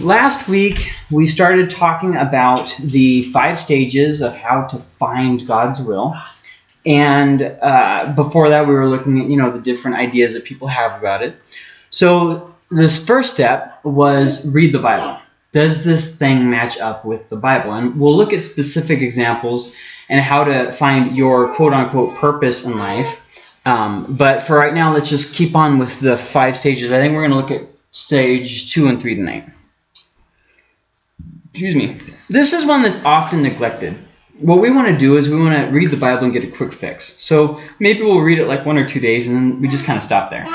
last week we started talking about the five stages of how to find God's will. And uh, before that, we were looking at, you know, the different ideas that people have about it. So this first step was read the Bible. Does this thing match up with the Bible? And we'll look at specific examples and how to find your quote-unquote purpose in life. Um, but for right now, let's just keep on with the five stages. I think we're going to look at stage two and three tonight. Excuse me. This is one that's often neglected. What we want to do is we want to read the Bible and get a quick fix. So maybe we'll read it like one or two days and then we just kind of stop there.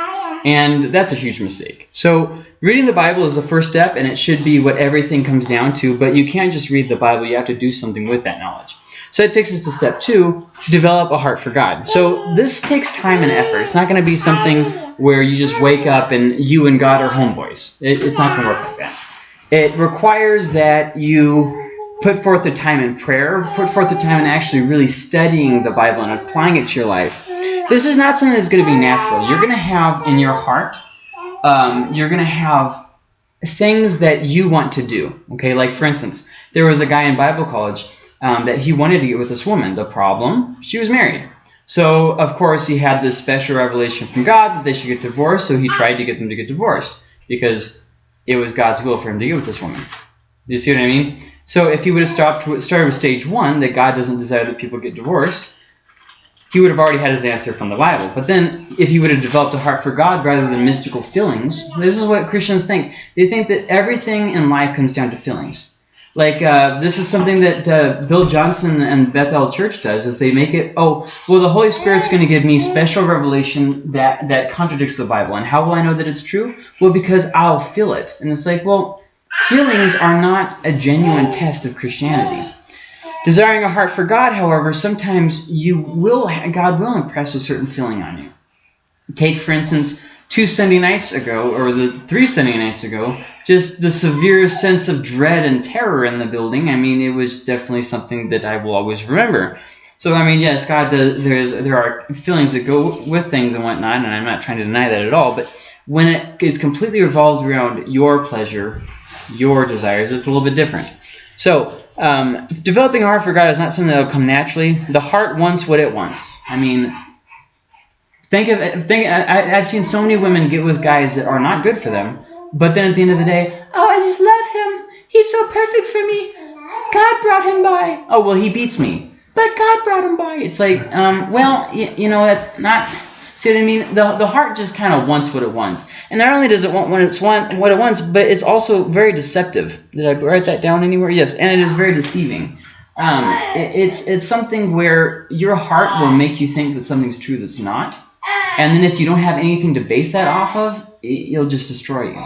And that's a huge mistake. So reading the Bible is the first step and it should be what everything comes down to, but you can't just read the Bible, you have to do something with that knowledge. So it takes us to step two, develop a heart for God. So this takes time and effort. It's not going to be something where you just wake up and you and God are homeboys. It, it's not going to work like that. It requires that you put forth the time in prayer, put forth the time in actually really studying the Bible and applying it to your life. This is not something that's going to be natural. You're going to have in your heart, um, you're going to have things that you want to do. Okay, like for instance, there was a guy in Bible college um, that he wanted to get with this woman. The problem, she was married. So, of course, he had this special revelation from God that they should get divorced, so he tried to get them to get divorced because it was God's will for him to get with this woman. You see what I mean? So if he would have stopped, started with stage one, that God doesn't desire that people get divorced, he would have already had his answer from the Bible. But then, if he would have developed a heart for God rather than mystical feelings, this is what Christians think. They think that everything in life comes down to feelings. Like, uh, this is something that uh, Bill Johnson and Bethel Church does, is they make it, oh, well, the Holy Spirit's going to give me special revelation that, that contradicts the Bible. And how will I know that it's true? Well, because I'll feel it. And it's like, well, feelings are not a genuine test of Christianity. Desiring a heart for God, however, sometimes you will, God will impress a certain feeling on you. Take, for instance, two Sunday nights ago, or the three Sunday nights ago, just the severe sense of dread and terror in the building. I mean, it was definitely something that I will always remember. So, I mean, yes, God does, there's, there are feelings that go with things and whatnot, and I'm not trying to deny that at all, but when it is completely revolved around your pleasure, your desires, it's a little bit different. So, um, developing a heart for God is not something that will come naturally. The heart wants what it wants. I mean, think of think. I, I've seen so many women get with guys that are not good for them, but then at the end of the day, oh, I just love him. He's so perfect for me. God brought him by. Oh, well, he beats me. But God brought him by. It's like, um, well, you, you know, that's not... See what I mean? The, the heart just kind of wants what it wants. And not only does it want what, it's want, what it wants, but it's also very deceptive. Did I write that down anywhere? Yes, and it is very deceiving. Um, it, it's, it's something where your heart will make you think that something's true that's not. And then if you don't have anything to base that off of, it, it'll just destroy you.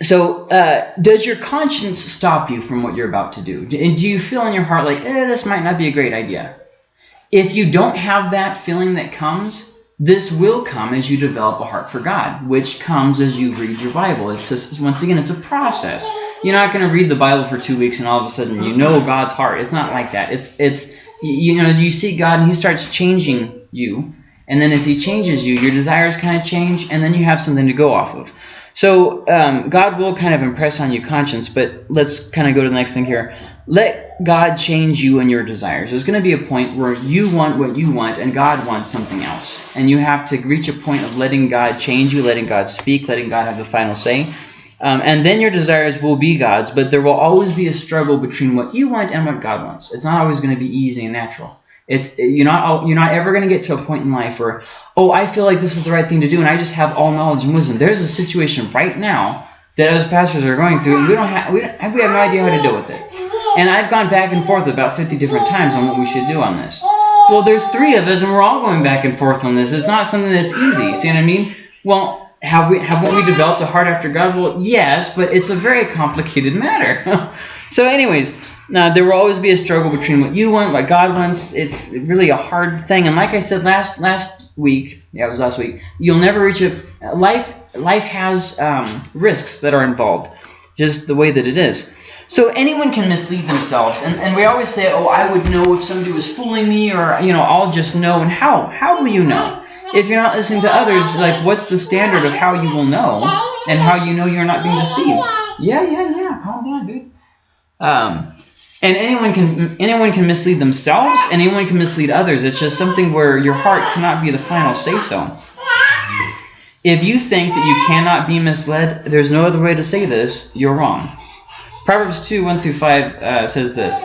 So, uh, does your conscience stop you from what you're about to do? And do you feel in your heart like, eh, this might not be a great idea? If you don't have that feeling that comes, this will come as you develop a heart for God, which comes as you read your Bible. It's just, once again, it's a process. You're not going to read the Bible for two weeks and all of a sudden you know God's heart. It's not like that. It's it's you know as you see God and He starts changing you, and then as He changes you, your desires kind of change, and then you have something to go off of. So um, God will kind of impress on your conscience, but let's kind of go to the next thing here. Let God change you and your desires. There's going to be a point where you want what you want and God wants something else. And you have to reach a point of letting God change you, letting God speak, letting God have the final say. Um, and then your desires will be God's, but there will always be a struggle between what you want and what God wants. It's not always going to be easy and natural. It's you're not you're not ever going to get to a point in life where oh I feel like this is the right thing to do and I just have all knowledge and wisdom. There's a situation right now that us pastors are going through and we don't have we, don't, we have no idea how to deal with it. And I've gone back and forth about 50 different times on what we should do on this. Well, there's three of us and we're all going back and forth on this. It's not something that's easy. See what I mean? Well, have we haven't we developed a heart after God? Well, yes, but it's a very complicated matter. so anyways, now, there will always be a struggle between what you want, what God wants. It's really a hard thing. And like I said last last week, yeah, it was last week, you'll never reach a life. Life has um, risks that are involved, just the way that it is. So anyone can mislead themselves, and, and we always say, oh, I would know if somebody was fooling me, or you know, I'll just know. And how? How will you know? If you're not listening to others, like what's the standard of how you will know, and how you know you're not being deceived? Yeah, yeah, yeah. Calm down, dude. Um, and anyone can anyone can mislead themselves. Anyone can mislead others. It's just something where your heart cannot be the final say so. If you think that you cannot be misled, there's no other way to say this. You're wrong. Proverbs 2 1 through 5 uh, says this.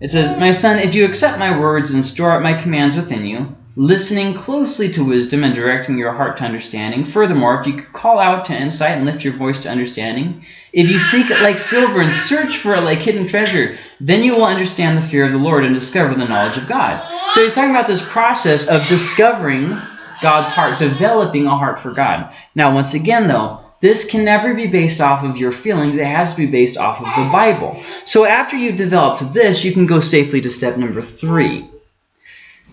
It says, My son, if you accept my words and store up my commands within you, listening closely to wisdom and directing your heart to understanding. Furthermore, if you call out to insight and lift your voice to understanding, if you seek it like silver and search for it like hidden treasure, then you will understand the fear of the Lord and discover the knowledge of God. So he's talking about this process of discovering God's heart, developing a heart for God. Now, once again, though, this can never be based off of your feelings. It has to be based off of the Bible. So after you've developed this, you can go safely to step number three.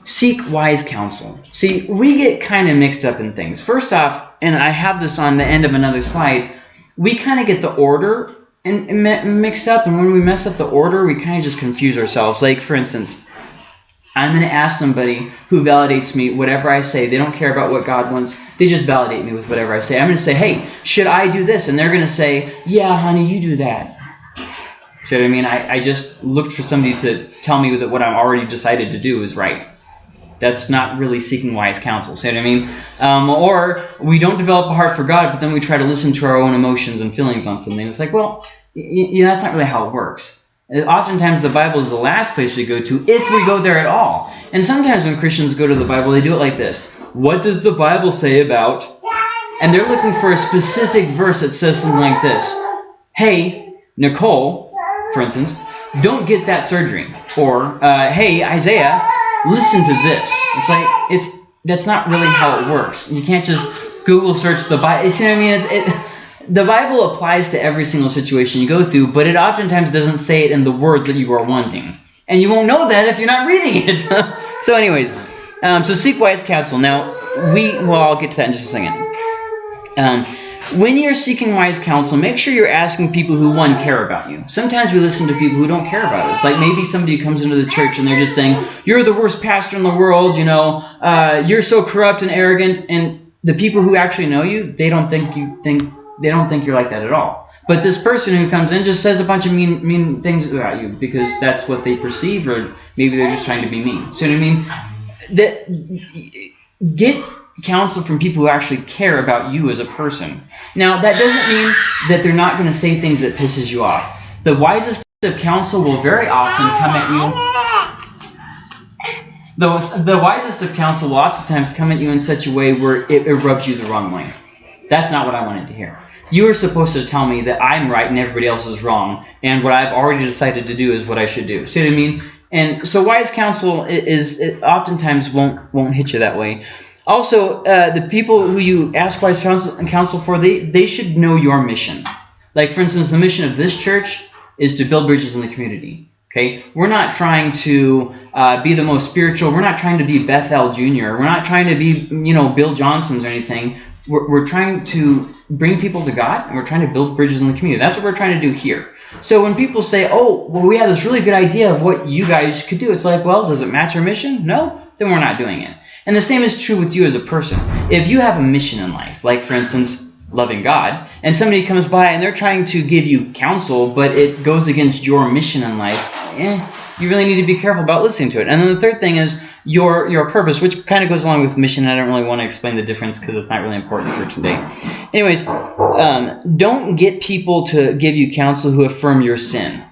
Seek wise counsel. See, we get kind of mixed up in things. First off, and I have this on the end of another slide, we kind of get the order and, and mixed up. And when we mess up the order, we kind of just confuse ourselves. Like, for instance, I'm going to ask somebody who validates me whatever I say. They don't care about what God wants. They just validate me with whatever I say. I'm going to say, hey, should I do this? And they're going to say, yeah, honey, you do that. See what I mean? I, I just looked for somebody to tell me that what I'm already decided to do is right. That's not really seeking wise counsel. See what I mean? Um, or we don't develop a heart for God, but then we try to listen to our own emotions and feelings on something. It's like, well, that's not really how it works. Oftentimes, the Bible is the last place we go to if we go there at all. And sometimes when Christians go to the Bible, they do it like this. What does the Bible say about? And they're looking for a specific verse that says something like this. Hey, Nicole, for instance, don't get that surgery. Or, uh, hey, Isaiah, listen to this. It's like, it's that's not really how it works. You can't just Google search the Bible. You see what I mean? It, it, the Bible applies to every single situation you go through, but it oftentimes doesn't say it in the words that you are wanting. And you won't know that if you're not reading it. so anyways, um, so seek wise counsel. Now, we, well, I'll get to that in just a second. Um, when you're seeking wise counsel, make sure you're asking people who, one, care about you. Sometimes we listen to people who don't care about us. Like maybe somebody comes into the church and they're just saying, you're the worst pastor in the world, you know, uh, you're so corrupt and arrogant. And the people who actually know you, they don't think you think they don't think you're like that at all. But this person who comes in just says a bunch of mean mean things about you because that's what they perceive, or maybe they're just trying to be mean. So you know what I mean? That get counsel from people who actually care about you as a person. Now, that doesn't mean that they're not going to say things that pisses you off. The wisest of counsel will very often come at you. The, the wisest of counsel will oftentimes come at you in such a way where it, it rubs you the wrong way. That's not what I wanted to hear. You are supposed to tell me that I'm right and everybody else is wrong, and what I've already decided to do is what I should do. See what I mean? And so wise counsel is, is oftentimes won't won't hit you that way. Also, uh, the people who you ask wise counsel, and counsel for, they, they should know your mission. Like, for instance, the mission of this church is to build bridges in the community. Okay, we're not trying to uh, be the most spiritual. We're not trying to be Bethel Jr. We're not trying to be, you know, Bill Johnson's or anything. We're, we're trying to bring people to God, and we're trying to build bridges in the community. That's what we're trying to do here. So when people say, oh, well, we have this really good idea of what you guys could do, it's like, well, does it match our mission? No? Then we're not doing it. And the same is true with you as a person. If you have a mission in life, like for instance, loving God, and somebody comes by and they're trying to give you counsel, but it goes against your mission in life, eh, you really need to be careful about listening to it. And then the third thing is your your purpose, which kind of goes along with mission. I don't really want to explain the difference because it's not really important for today. Anyways, um, don't get people to give you counsel who affirm your sin.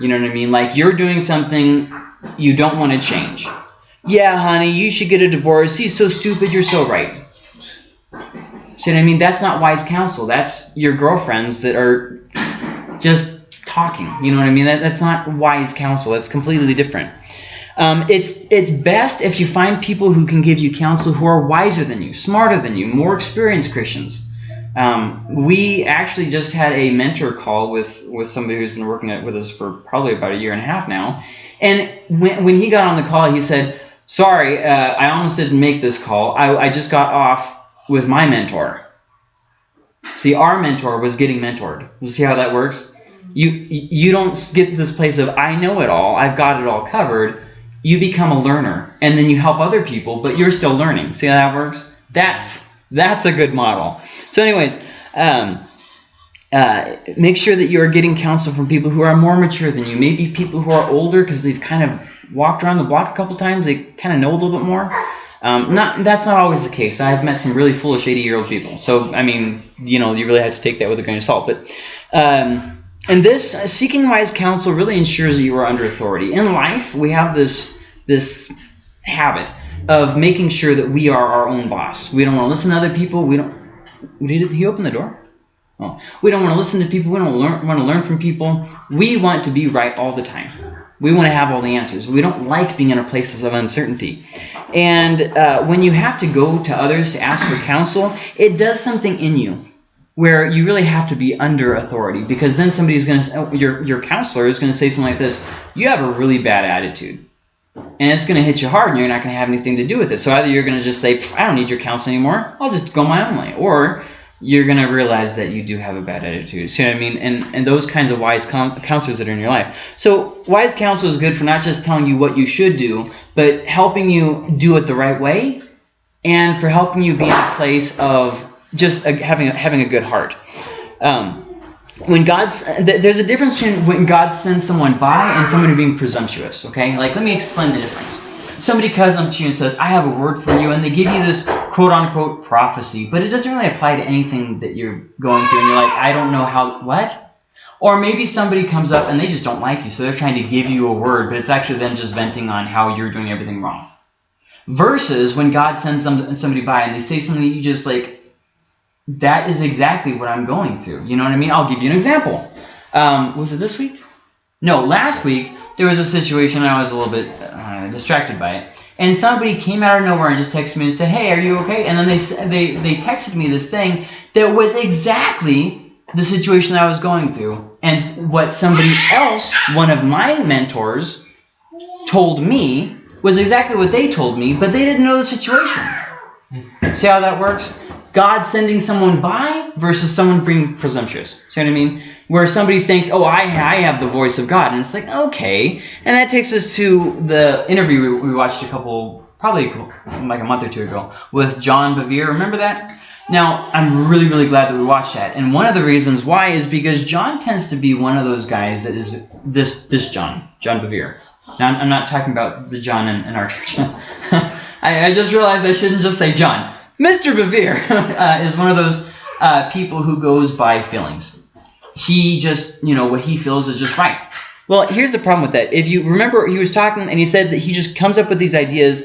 You know what I mean? Like you're doing something you don't want to change. Yeah, honey, you should get a divorce. He's so stupid. You're so right. See what I mean? That's not wise counsel. That's your girlfriends that are just talking. You know what I mean? That, that's not wise counsel. That's completely different. Um, it's it's best if you find people who can give you counsel who are wiser than you, smarter than you, more experienced Christians. Um, we actually just had a mentor call with with somebody who's been working with us for probably about a year and a half now. And when, when he got on the call, he said, Sorry, uh, I almost didn't make this call. I, I just got off with my mentor. See, our mentor was getting mentored. You see how that works? You you don't get this place of I know it all, I've got it all covered. You become a learner, and then you help other people, but you're still learning. See how that works? That's that's a good model. So, anyways, um, uh, make sure that you are getting counsel from people who are more mature than you. Maybe people who are older because they've kind of walked around the block a couple times. They kind of know a little bit more. Um, not that's not always the case. I've met some really foolish 80 year old people. So I mean, you know, you really have to take that with a grain of salt. But um, and this uh, seeking wise counsel really ensures that you are under authority. In life, we have this this habit of making sure that we are our own boss. We don't want to listen to other people. We don't. Did he open the door? Oh. We don't want to listen to people. We don't learn, want to learn from people. We want to be right all the time. We want to have all the answers. We don't like being in a places of uncertainty. And uh, when you have to go to others to ask for counsel, it does something in you where you really have to be under authority because then somebody's going to, oh, your, your counselor is going to say something like this, you have a really bad attitude. And it's going to hit you hard and you're not going to have anything to do with it. So either you're going to just say, I don't need your counsel anymore. I'll just go my own way. Or you're going to realize that you do have a bad attitude. See what I mean? And, and those kinds of wise counselors that are in your life. So wise counsel is good for not just telling you what you should do, but helping you do it the right way and for helping you be in a place of just a, having, a, having a good heart. Um, when God's there's a difference between when God sends someone by and someone being presumptuous. Okay, like let me explain the difference somebody comes up to you and says, I have a word for you, and they give you this quote unquote prophecy, but it doesn't really apply to anything that you're going through, and you're like, I don't know how, what? Or maybe somebody comes up and they just don't like you, so they're trying to give you a word, but it's actually them just venting on how you're doing everything wrong. Versus when God sends somebody by and they say something you just like, that is exactly what I'm going through. You know what I mean? I'll give you an example. Um, was it this week? No, last week there was a situation I was a little bit uh, distracted by it. And somebody came out of nowhere and just texted me and said, hey, are you okay? And then they, they, they texted me this thing that was exactly the situation I was going through. And what somebody else, one of my mentors, told me was exactly what they told me, but they didn't know the situation. See how that works? God sending someone by versus someone being presumptuous. See what I mean? Where somebody thinks, oh, I, I have the voice of God. And it's like, okay. And that takes us to the interview we, we watched a couple, probably like a month or two ago, with John Bevere. Remember that? Now, I'm really, really glad that we watched that. And one of the reasons why is because John tends to be one of those guys that is this this John, John Bevere. Now, I'm not talking about the John in, in our church. I, I just realized I shouldn't just say John. Mr. Bevere uh, is one of those uh, people who goes by feelings. He just, you know, what he feels is just right. Well, here's the problem with that. If you remember, he was talking and he said that he just comes up with these ideas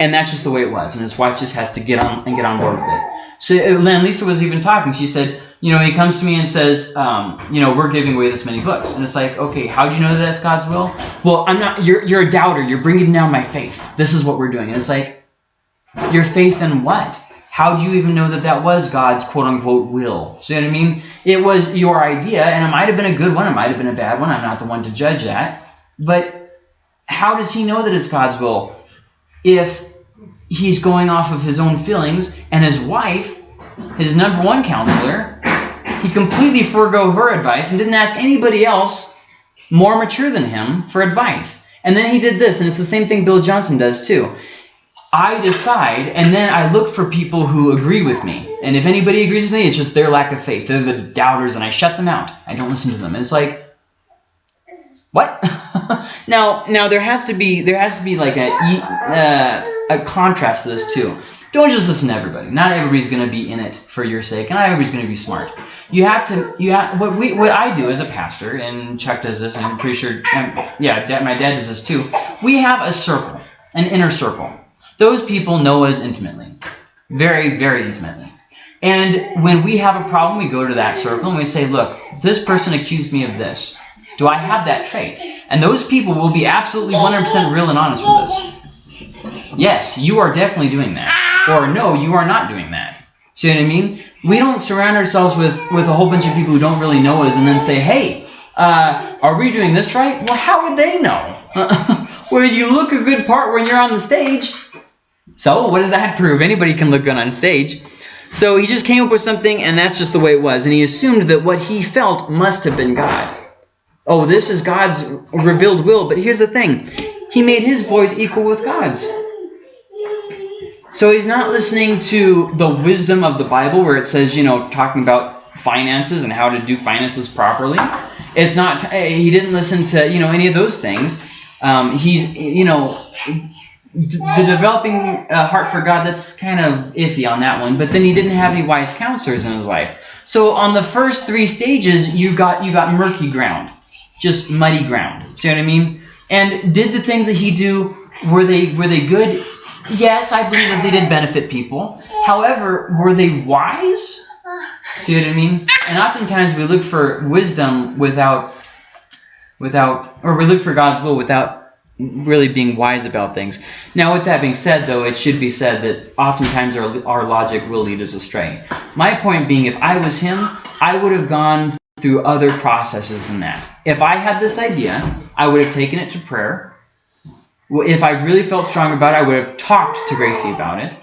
and that's just the way it was. And his wife just has to get on and get on board with it. So then Lisa was even talking. She said, you know, he comes to me and says, um, you know, we're giving away this many books. And it's like, okay, how do you know that that's God's will? Well, I'm not, you're, you're a doubter. You're bringing down my faith. This is what we're doing. And it's like, your faith in what? How do you even know that that was God's quote-unquote will? See what I mean? It was your idea, and it might have been a good one. It might have been a bad one. I'm not the one to judge that. But how does he know that it's God's will if he's going off of his own feelings and his wife, his number one counselor, he completely forego her advice and didn't ask anybody else more mature than him for advice. And then he did this, and it's the same thing Bill Johnson does too. I decide, and then I look for people who agree with me. And if anybody agrees with me, it's just their lack of faith. They're the doubters, and I shut them out. I don't listen to them. And it's like, what? now, now there has to be there has to be like a uh, a contrast to this too. Don't just listen to everybody. Not everybody's going to be in it for your sake, and not everybody's going to be smart. You have to. You have what we what I do as a pastor, and Chuck does this, and I'm pretty sure. Um, yeah, my dad does this too. We have a circle, an inner circle those people know us intimately. Very, very intimately. And when we have a problem, we go to that circle and we say, look, this person accused me of this. Do I have that trait? And those people will be absolutely 100% real and honest with us. Yes, you are definitely doing that. Or no, you are not doing that. See what I mean? We don't surround ourselves with, with a whole bunch of people who don't really know us and then say, hey, uh, are we doing this right? Well, how would they know? well, you look a good part when you're on the stage. So what does that prove? Anybody can look good on stage. So he just came up with something, and that's just the way it was. And he assumed that what he felt must have been God. Oh, this is God's revealed will. But here's the thing. He made his voice equal with God's. So he's not listening to the wisdom of the Bible where it says, you know, talking about finances and how to do finances properly. It's not. He didn't listen to you know any of those things. Um, he's you know the developing a heart for God. That's kind of iffy on that one. But then he didn't have any wise counselors in his life. So on the first three stages, you got you got murky ground, just muddy ground. See what I mean? And did the things that he do were they were they good? Yes, I believe that they did benefit people. However, were they wise? See what I mean? And oftentimes we look for wisdom without, without, or we look for God's will without really being wise about things. Now, with that being said, though, it should be said that oftentimes our, our logic will lead us astray. My point being, if I was him, I would have gone through other processes than that. If I had this idea, I would have taken it to prayer. If I really felt strong about it, I would have talked to Gracie about it.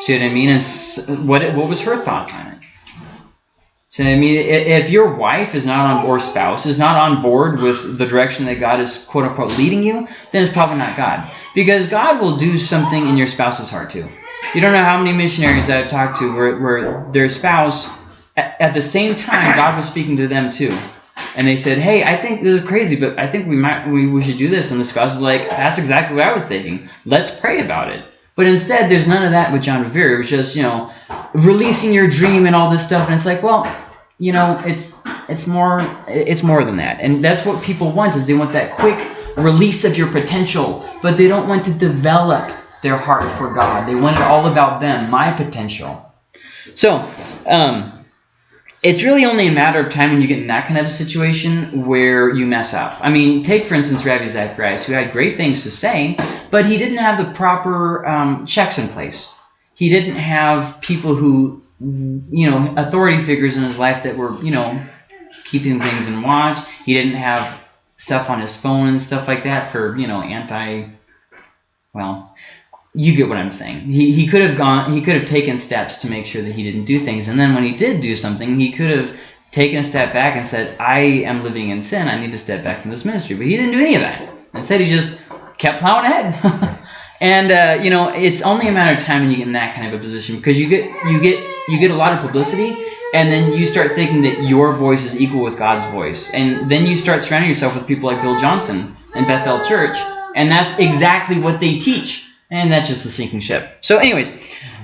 See what I mean? And what what was her thoughts on it? So I mean, if your wife is not on, or spouse is not on board with the direction that God is quote unquote leading you, then it's probably not God, because God will do something in your spouse's heart too. You don't know how many missionaries that I've talked to where, where their spouse, at, at the same time, God was speaking to them too, and they said, "Hey, I think this is crazy, but I think we might we, we should do this." And the spouse is like, "That's exactly what I was thinking. Let's pray about it." But instead, there's none of that with John Bevere. It was just, you know, releasing your dream and all this stuff. And it's like, well, you know, it's it's more it's more than that. And that's what people want is they want that quick release of your potential, but they don't want to develop their heart for God. They want it all about them, my potential. So, um, it's really only a matter of time when you get in that kind of situation where you mess up. I mean, take for instance Ravi Zacharias, who had great things to say, but he didn't have the proper um, checks in place. He didn't have people who, you know, authority figures in his life that were, you know, keeping things in watch. He didn't have stuff on his phone and stuff like that for, you know, anti, well, you get what I'm saying. He, he could have gone, he could have taken steps to make sure that he didn't do things. And then when he did do something, he could have taken a step back and said, I am living in sin. I need to step back from this ministry. But he didn't do any of that. Instead, he just kept plowing ahead. and uh, you know, it's only a matter of time when you get in that kind of a position because you get you get you get a lot of publicity, and then you start thinking that your voice is equal with God's voice, and then you start surrounding yourself with people like Bill Johnson and Bethel Church, and that's exactly what they teach. And that's just a sinking ship. So anyways,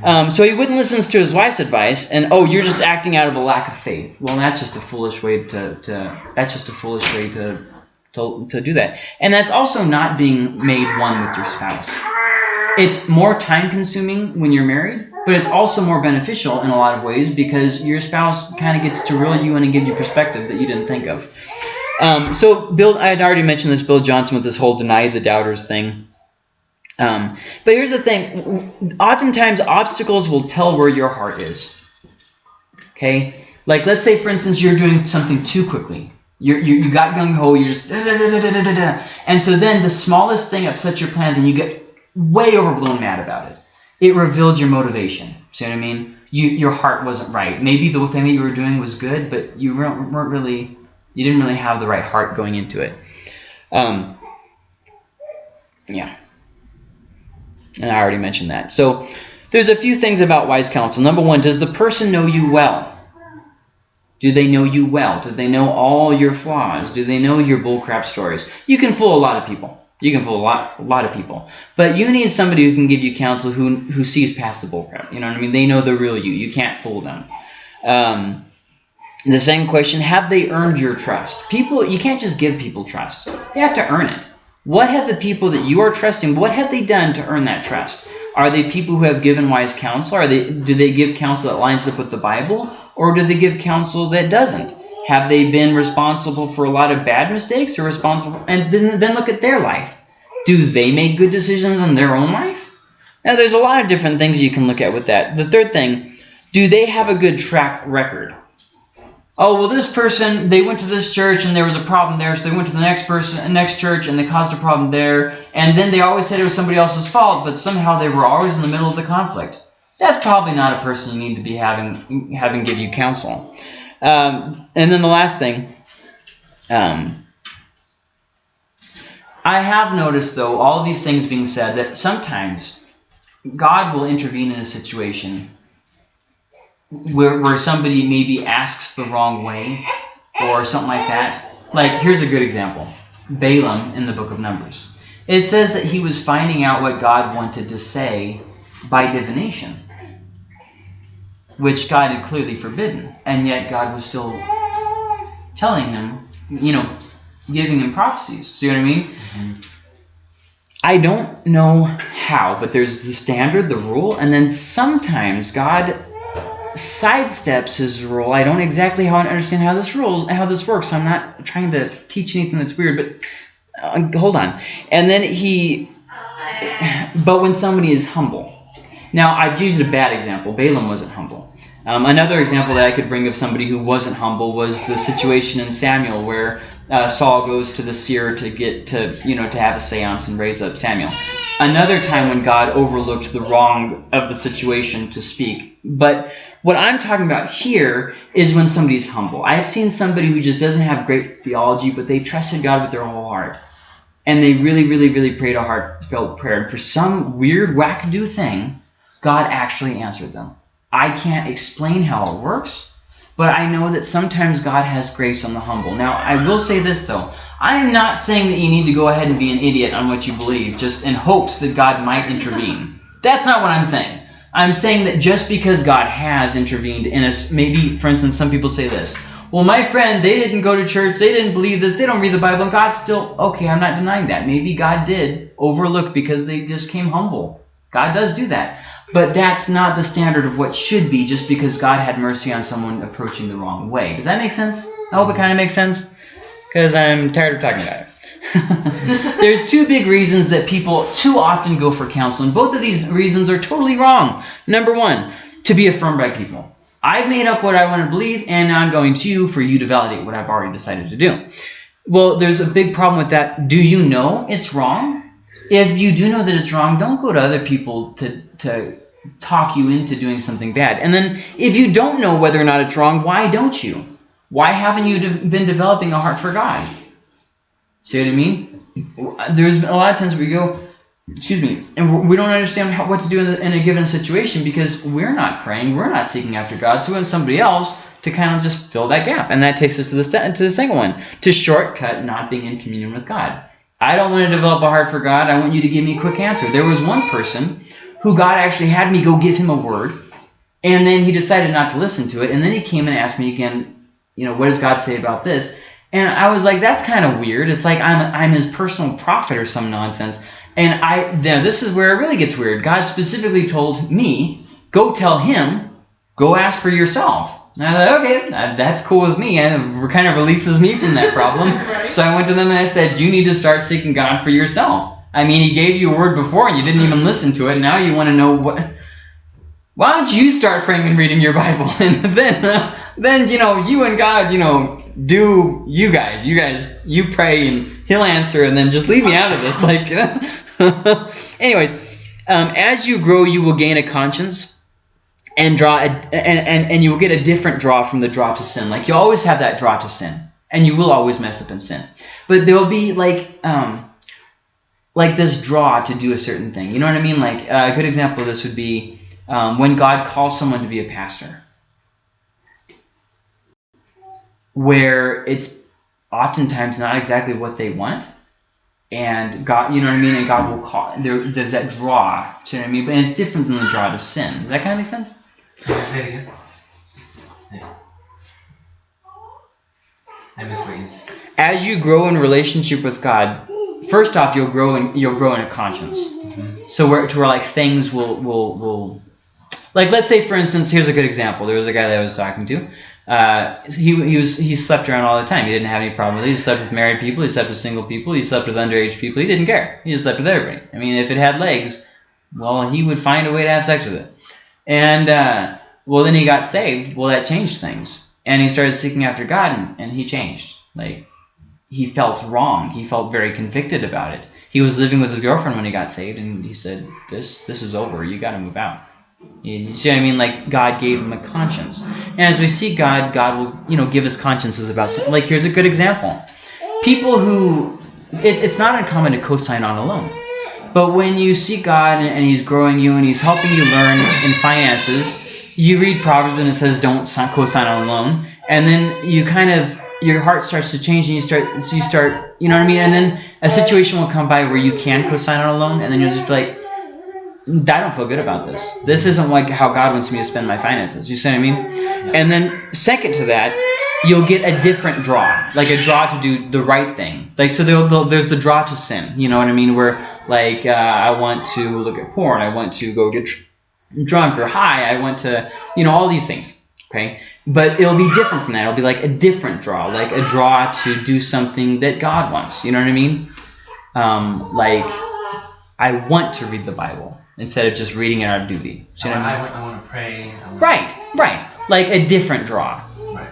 um, so he wouldn't listen to his wife's advice, and oh, you're just acting out of a lack of faith. Well, that's just a foolish way to, to that's just a foolish way to to, to do that. And that's also not being made one with your spouse. It's more time consuming when you're married, but it's also more beneficial in a lot of ways because your spouse kind of gets to reel you in and give you perspective that you didn't think of. Um, so Bill, I had already mentioned this Bill Johnson with this whole deny the doubters thing. Um, but here's the thing. Oftentimes, obstacles will tell where your heart is. Okay? Like, let's say, for instance, you're doing something too quickly. You're, you you got gung ho. You're just da, da, da, da, da, da, and so then the smallest thing upsets your plans, and you get way overblown mad about it. It revealed your motivation. See what I mean? You your heart wasn't right. Maybe the thing that you were doing was good, but you weren't, weren't really you didn't really have the right heart going into it. Um, yeah, and I already mentioned that. So there's a few things about wise counsel. Number one, does the person know you well? Do they know you well? Do they know all your flaws? Do they know your bullcrap stories? You can fool a lot of people. You can fool a lot, a lot of people. But you need somebody who can give you counsel who, who sees past the bullcrap. You know what I mean? They know the real you. You can't fool them. Um, the second question, have they earned your trust? People, you can't just give people trust. They have to earn it. What have the people that you are trusting, what have they done to earn that trust? Are they people who have given wise counsel? Are they do they give counsel that lines up with the Bible? Or do they give counsel that doesn't? Have they been responsible for a lot of bad mistakes or responsible? And then, then look at their life. Do they make good decisions in their own life? Now, there's a lot of different things you can look at with that. The third thing, do they have a good track record? Oh, well, this person, they went to this church and there was a problem there, so they went to the next person, next church and they caused a problem there. And then they always said it was somebody else's fault, but somehow they were always in the middle of the conflict that's probably not a person you need to be having having give you counsel. Um, and then the last thing, um, I have noticed though, all these things being said, that sometimes God will intervene in a situation where, where somebody maybe asks the wrong way or something like that. Like, here's a good example Balaam in the book of Numbers. It says that he was finding out what God wanted to say by divination, which God had clearly forbidden. And yet God was still telling him, you know, giving him prophecies. See what I mean? Mm-hmm. I don't know how, but there's the standard, the rule, and then sometimes God sidesteps his rule. I don't exactly how understand how this rules how this works. So I'm not trying to teach anything that's weird, but uh, hold on. And then he, but when somebody is humble. Now I've used a bad example. Balaam wasn't humble. Um, another example that I could bring of somebody who wasn't humble was the situation in Samuel where uh, Saul goes to the seer to get to you know to have a séance and raise up Samuel. Another time when God overlooked the wrong of the situation to speak. But what I'm talking about here is when somebody's humble. I have seen somebody who just doesn't have great theology, but they trusted God with their whole heart. And they really, really, really prayed a heartfelt prayer. And for some weird, wackadoo thing, God actually answered them. I can't explain how it works, but I know that sometimes God has grace on the humble. Now, I will say this, though. I am not saying that you need to go ahead and be an idiot on what you believe, just in hopes that God might intervene. That's not what I'm saying. I'm saying that just because God has intervened in us, maybe, for instance, some people say this. Well, my friend, they didn't go to church, they didn't believe this, they don't read the Bible, and God still, okay, I'm not denying that. Maybe God did overlook because they just came humble. God does do that. But that's not the standard of what should be just because God had mercy on someone approaching the wrong way. Does that make sense? I hope it kind of makes sense because I'm tired of talking about it. There's two big reasons that people too often go for counsel, and both of these reasons are totally wrong. Number one, to be affirmed by people. I've made up what I want to believe, and now I'm going to you for you to validate what I've already decided to do. Well, there's a big problem with that. Do you know it's wrong? If you do know that it's wrong, don't go to other people to to talk you into doing something bad. And then if you don't know whether or not it's wrong, why don't you? Why haven't you de been developing a heart for God? See what I mean? There's a lot of times we go, excuse me, and we don't understand how, what to do in, the, in, a given situation because we're not praying, we're not seeking after God. So we want somebody else to kind of just fill that gap. And that takes us to the, to the second one, to shortcut not being in communion with God. I don't want to develop a heart for God. I want you to give me a quick answer. There was one person who God actually had me go give him a word, and then he decided not to listen to it, and then he came and asked me again, you know, what does God say about this? And I was like, that's kind of weird. It's like I'm, I'm his personal prophet or some nonsense. And I now this is where it really gets weird. God specifically told me, go tell him, go ask for yourself. And I thought, okay, that's cool with me. And it kind of releases me from that problem. right. So I went to them and I said, you need to start seeking God for yourself. I mean, he gave you a word before and you didn't even listen to it. Now you want to know what. Why don't you start praying and reading your Bible, and then, uh, then you know, you and God, you know, do you guys, you guys, you pray and He'll answer, and then just leave me out of this. Like, anyways, um, as you grow, you will gain a conscience and draw, a, and, and and you will get a different draw from the draw to sin. Like you always have that draw to sin, and you will always mess up in sin. But there will be like um, like this draw to do a certain thing. You know what I mean? Like uh, a good example of this would be um, when God calls someone to be a pastor, where it's oftentimes not exactly what they want, and God, you know what I mean? And God will call. There, there's that draw. You know what I mean? But it's different than the draw to sin. Does that kind of make sense? Say it again. Yeah. I missed what you. As you grow in relationship with God, first off, you'll grow in you'll grow in a conscience. Mm -hmm. So where to where like things will will will like let's say for instance, here's a good example. There was a guy that I was talking to. Uh, he he was he slept around all the time. He didn't have any problem with it. He slept with married people. He slept with single people. He slept with underage people. He didn't care. He just slept with everybody. I mean, if it had legs, well, he would find a way to have sex with it. And uh, well, then he got saved. Well, that changed things. And he started seeking after God, and, and he changed. Like he felt wrong. He felt very convicted about it. He was living with his girlfriend when he got saved, and he said, "This this is over. You got to move out." You see what I mean? Like God gave him a conscience, and as we see God, God will you know give us consciences about something. Like here's a good example: people who it, it's not uncommon to co-sign on a loan, but when you see God and, and He's growing you and He's helping you learn in finances, you read Proverbs and it says don't co-sign on a loan, and then you kind of your heart starts to change and you start so you start you know what I mean, and then a situation will come by where you can co-sign on a loan, and then you'll just be like, I don't feel good about this. This isn't like how God wants me to spend my finances. You see what I mean? And then second to that, you'll get a different draw, like a draw to do the right thing. Like so, there'll, there'll- there's the draw to sin. You know what I mean? Where like uh, I want to look at porn, I want to go get tr- drunk or high, I want to, you know, all these things. Okay, but it'll be different from that. It'll be like a different draw, like a draw to do something that God wants. You know what I mean? Um, like I want to read the Bible instead of just reading it out of duty. See I, what I mean? I, want, I want to pray. I want, Right, right. Like a different draw, Right.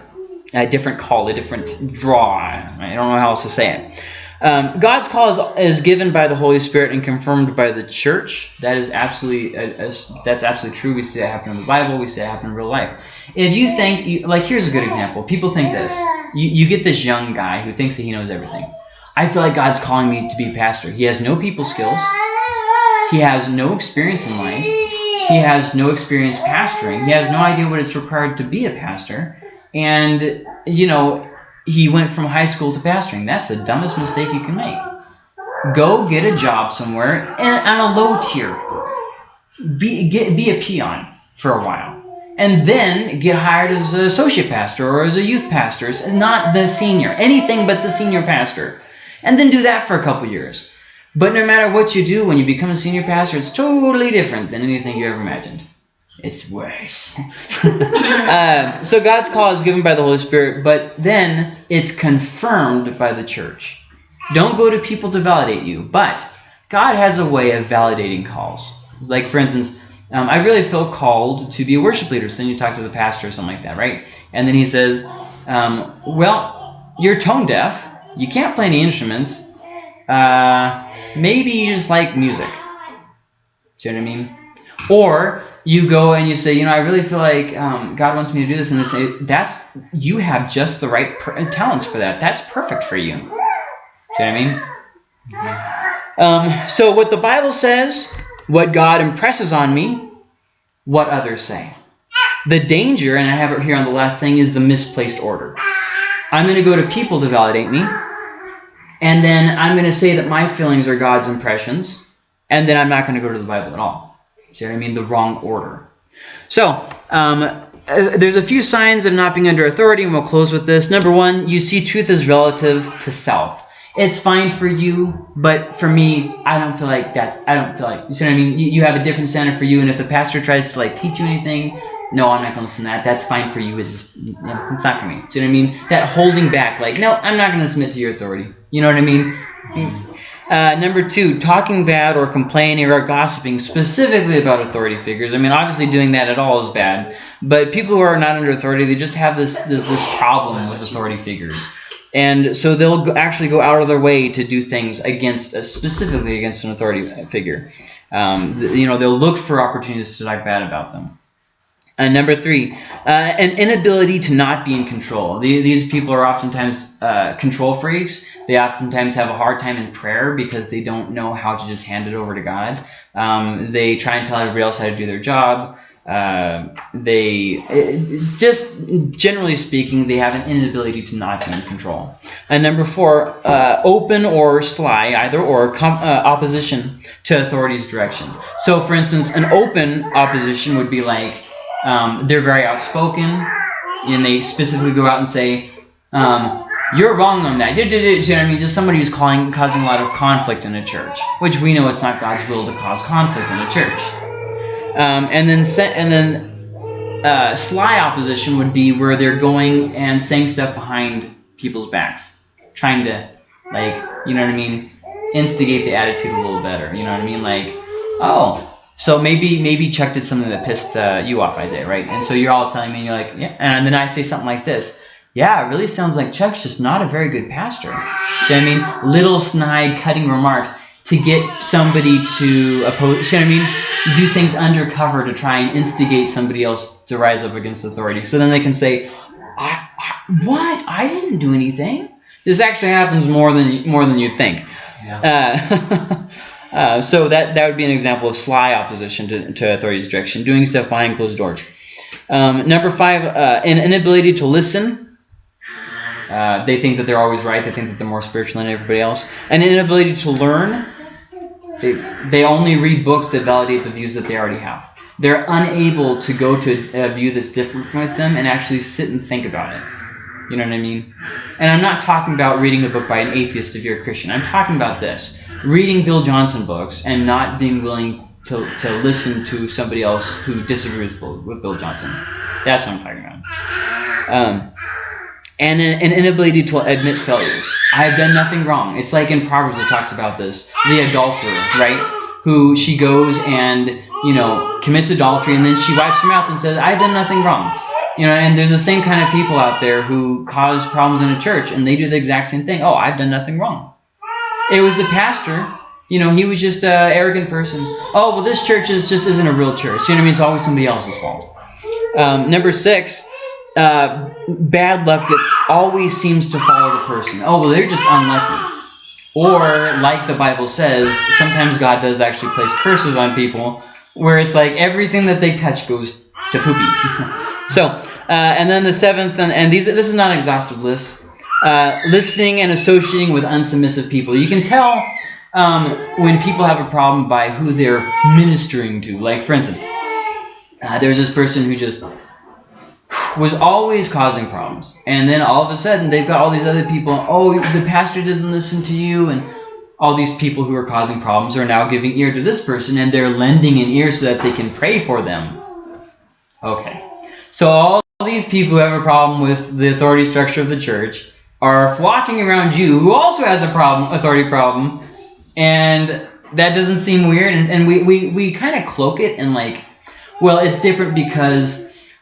a different call, a different draw. I don't know how else to say it. Um, God's call is, is given by the Holy Spirit and confirmed by the church. That is absolutely uh, that's absolutely true. We see that happen in the Bible. We see it happen in real life. If you think, you, like, here's a good example. People think this. You, you get this young guy who thinks that he knows everything. I feel like God's calling me to be a pastor. He has no people skills. He has no experience in life. He has no experience pastoring. He has no idea what it's required to be a pastor. And, you know, he went from high school to pastoring. That's the dumbest mistake you can make. Go get a job somewhere and on a low tier. Be, get, be a peon for a while. And then get hired as an associate pastor or as a youth pastor. Not the senior. Anything but the senior pastor. And then do that for a couple years. But no matter what you do, when you become a senior pastor, it's totally different than anything you ever imagined. It's worse. uh, so God's call is given by the Holy Spirit, but then it's confirmed by the church. Don't go to people to validate you, but God has a way of validating calls. Like, for instance, um, I really feel called to be a worship leader. So then you talk to the pastor or something like that, right? And then he says, um, well, you're tone deaf. You can't play any instruments. Uh, maybe you just like music. See what I mean? Or you go and you say, you know, I really feel like um, God wants me to do this, and they say that's you have just the right talents for that. That's perfect for you. See what I mean? Um, so what the Bible says, what God impresses on me, what others say. The danger, and I have it here on the last thing, is the misplaced order. I'm going to go to people to validate me, and then I'm going to say that my feelings are God's impressions, and then I'm not going to go to the Bible at all. See what I mean? The wrong order. So, um, uh, there's a few signs of not being under authority, and we'll close with this. Number one, you see truth as relative to self. It's fine for you, but for me, I don't feel like that's. I don't feel like you see what I mean. You, you have a different standard for you, and if the pastor tries to like teach you anything, no, I'm not going to listen to that. That's fine for you. It's just, it's not for me. Do you know what I mean? That holding back, like, no, I'm not going to submit to your authority. You know what I mean? Uh, number two, talking bad or complaining or gossiping specifically about authority figures. I mean, obviously doing that at all is bad, but people who are not under authority, they just have this this, this problem with authority figures. And so they'll actually go out of their way to do things against, uh, specifically against an authority figure. Um, you know, they'll look for opportunities to talk bad about them. And number three, uh, an inability to not be in control. The, these people are oftentimes uh, control freaks. They oftentimes have a hard time in prayer because they don't know how to just hand it over to God. Um, they try and tell everybody else how to do their job. Uh, they just generally speaking, they have an inability to not be in control. And number four, uh, open or sly, either or uh, opposition to authority's direction. So, for instance, an open opposition would be like um, they're very outspoken, and they specifically go out and say, um, "You're wrong on that." You know what I mean? Just somebody who's calling, causing a lot of conflict in a church, which we know it's not God's will to cause conflict in a church. Um, and then, and then, uh, sly opposition would be where they're going and saying stuff behind people's backs, trying to, like, you know what I mean, instigate the attitude a little better. You know what I mean? Like, oh. So maybe maybe Chuck did something that pissed uh, you off, Isaiah, right? And so you're all telling me, you're like, yeah. And then I say something like this. Yeah, it really sounds like Chuck's just not a very good pastor. See what I mean? Little snide, cutting remarks to get somebody to oppose. You know what I mean? Do things undercover to try and instigate somebody else to rise up against authority. So then they can say, I, I, "What? I didn't do anything." This actually happens more than more than you think. Yeah. Uh, uh, so that that would be an example of sly opposition to, to authority's direction, doing stuff behind closed doors. Um, number five, uh, an inability to listen. Uh, they think that they're always right. They think that they're more spiritual than everybody else. An inability to learn. They, they only read books that validate the views that they already have. They're unable to go to a view that's different from them and actually sit and think about it. You know what I mean? And I'm not talking about reading a book by an atheist if you're a Christian. I'm talking about this. Reading Bill Johnson books and not being willing to, to listen to somebody else who disagrees with Bill, with Bill Johnson. That's what I'm talking about. Um, and an, an inability to admit failures. I have done nothing wrong. It's like in Proverbs it talks about this. The adulterer, right? Who she goes and, you know, commits adultery and then she wipes her mouth and says, I've done nothing wrong. You know, and there's the same kind of people out there who cause problems in a church and they do the exact same thing. Oh, I've done nothing wrong. It was the pastor. You know, he was just an arrogant person. Oh, well, this church is just isn't a real church. You know what I mean? It's always somebody else's fault. Um, number six, uh, bad luck that always seems to follow the person. Oh, well, they're just unlucky. Or, like the Bible says, sometimes God does actually place curses on people where it's like everything that they touch goes to poopy. so, uh, and then the seventh, and, and these this is not an exhaustive list. Uh, listening and associating with unsubmissive people. You can tell um, when people have a problem by who they're ministering to. Like, for instance, uh, there's this person who just was always causing problems. And then all of a sudden, they've got all these other people. Oh, the pastor didn't listen to you. And all these people who are causing problems are now giving ear to this person. And they're lending an ear so that they can pray for them. Okay. So all these people who have a problem with the authority structure of the church are flocking around you, who also has a problem, authority problem. And that doesn't seem weird. And, and we, we, we kind of cloak it and like, well, it's different because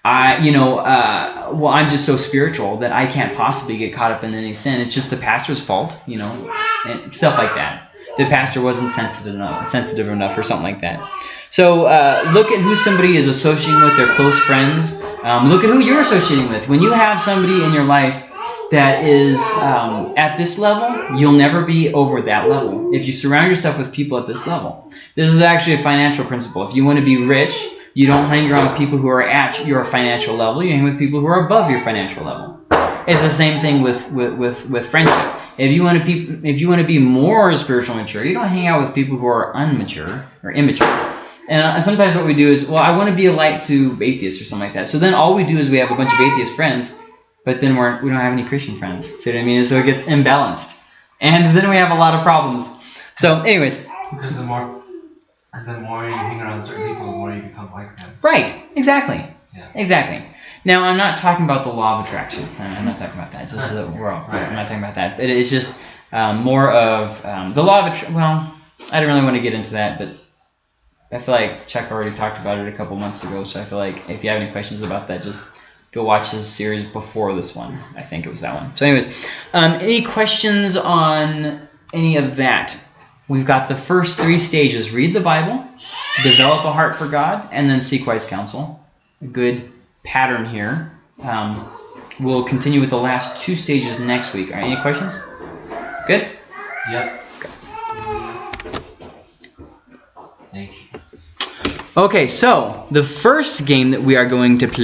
I, you know, uh, well, I'm just so spiritual that I can't possibly get caught up in any sin. It's just the pastor's fault, you know, and stuff like that. The pastor wasn't sensitive enough, sensitive enough, or something like that. So uh, look at who somebody is associating with, their close friends. Um, look at who you're associating with. When you have somebody in your life that is um, at this level, you'll never be over that level. If you surround yourself with people at this level, this is actually a financial principle. If you want to be rich, you don't hang around people who are at your financial level. You hang with people who are above your financial level. It's the same thing with with with, with friendship. If you want to be if you want to be more spiritual mature, you don't hang out with people who are unmature or immature. And uh, sometimes what we do is, well, I want to be a light to atheists or something like that. So then all we do is we have a bunch of atheist friends, but then we're we don't have any Christian friends. See what I mean? And so it gets imbalanced, and then we have a lot of problems. So, anyways, Because the more, the more you hang around certain people, the more you become like them. Right. Exactly. Yeah. Exactly. Now, I'm not talking about the law of attraction. I'm not talking about that. It's just the world. Right. I'm not talking about that. It is just um, more of um, the law of attraction. Well, I don't really want to get into that, but I feel like Chuck already talked about it a couple months ago. So I feel like if you have any questions about that, just go watch his series before this one. I think it was that one. So, anyways, um, any questions on any of that? We've got the first three stages: read the Bible, develop a heart for God, and then seek wise counsel. A good pattern here. Um, we'll continue with the last two stages next week. Right, any questions? Good. Yep. Thank you. Okay, so the first game that we are going to play.